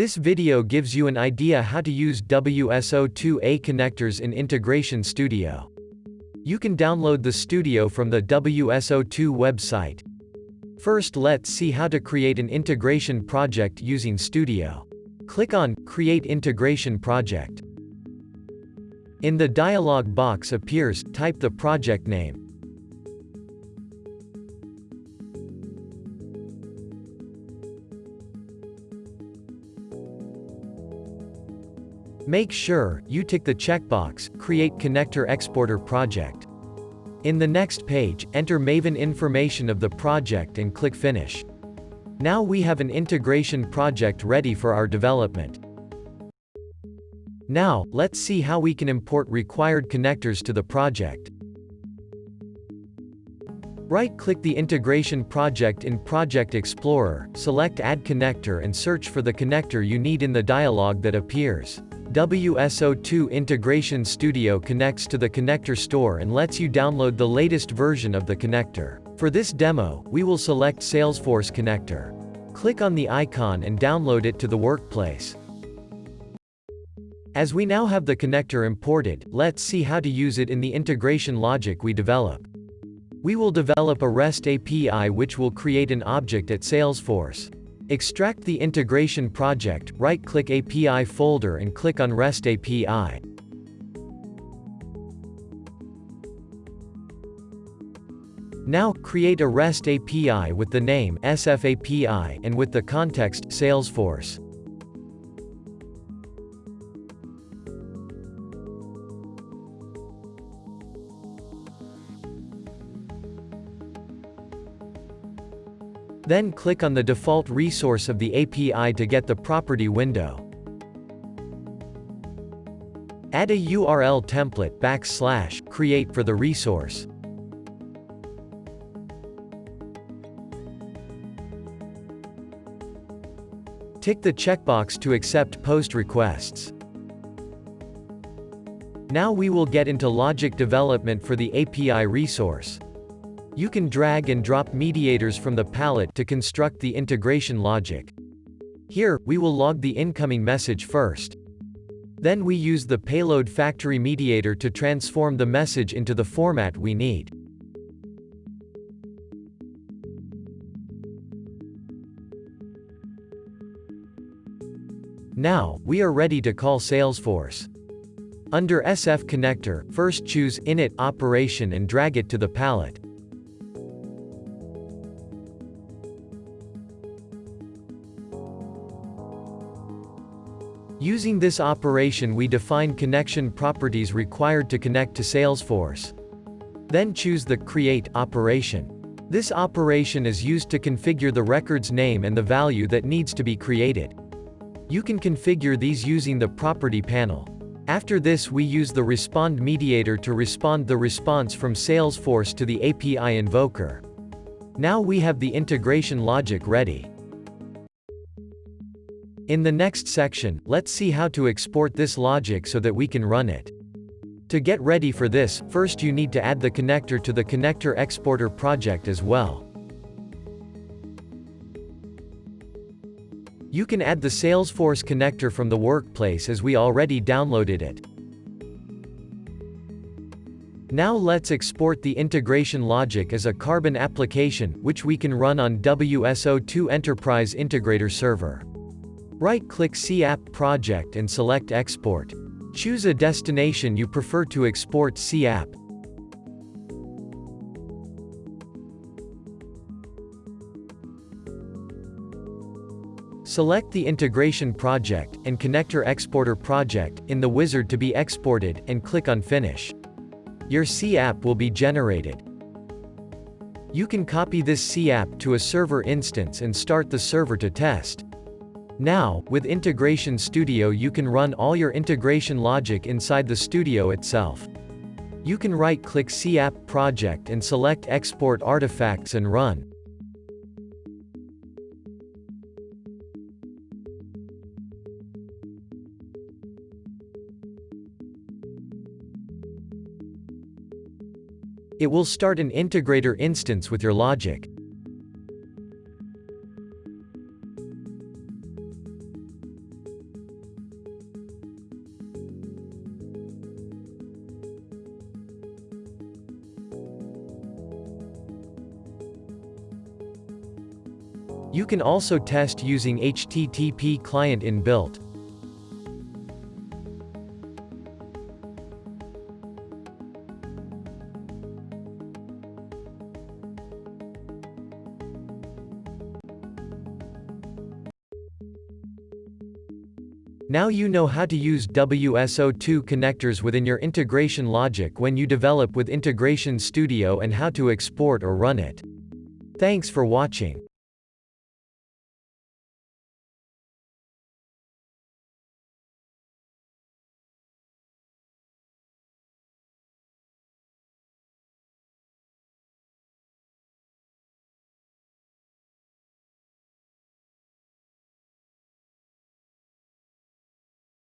This video gives you an idea how to use WSO2A connectors in Integration Studio. You can download the studio from the WSO2 website. First let's see how to create an integration project using Studio. Click on Create Integration Project. In the dialog box appears, type the project name. Make sure, you tick the checkbox, Create Connector Exporter Project. In the next page, enter Maven information of the project and click Finish. Now we have an integration project ready for our development. Now, let's see how we can import required connectors to the project. Right-click the integration project in Project Explorer, select Add Connector and search for the connector you need in the dialog that appears. WSO2 Integration Studio connects to the connector store and lets you download the latest version of the connector. For this demo, we will select Salesforce Connector. Click on the icon and download it to the workplace. As we now have the connector imported, let's see how to use it in the integration logic we develop. We will develop a REST API which will create an object at Salesforce. Extract the integration project, right-click API folder and click on REST API. Now, create a REST API with the name SFAPI and with the context Salesforce. Then click on the default resource of the API to get the property window. Add a URL template backslash create for the resource. Tick the checkbox to accept post requests. Now we will get into logic development for the API resource. You can drag and drop mediators from the palette to construct the integration logic. Here, we will log the incoming message first. Then we use the payload factory mediator to transform the message into the format we need. Now, we are ready to call Salesforce. Under SF Connector, first choose Init operation and drag it to the palette. Using this operation we define connection properties required to connect to Salesforce. Then choose the Create operation. This operation is used to configure the record's name and the value that needs to be created. You can configure these using the Property panel. After this we use the Respond mediator to respond the response from Salesforce to the API invoker. Now we have the integration logic ready. In the next section, let's see how to export this logic so that we can run it. To get ready for this, first you need to add the connector to the connector exporter project as well. You can add the Salesforce connector from the workplace as we already downloaded it. Now let's export the integration logic as a Carbon application, which we can run on WSO2 Enterprise Integrator Server. Right-click CApp project and select Export. Choose a destination you prefer to export CApp. Select the Integration Project and Connector Exporter Project in the wizard to be exported, and click on Finish. Your CApp will be generated. You can copy this CApp to a server instance and start the server to test. Now, with Integration Studio you can run all your integration logic inside the studio itself. You can right-click CApp project and select Export Artifacts and run. It will start an integrator instance with your logic. You can also test using HTTP client inbuilt. Now you know how to use WSO2 connectors within your integration logic when you develop with Integration Studio and how to export or run it. Thanks for watching.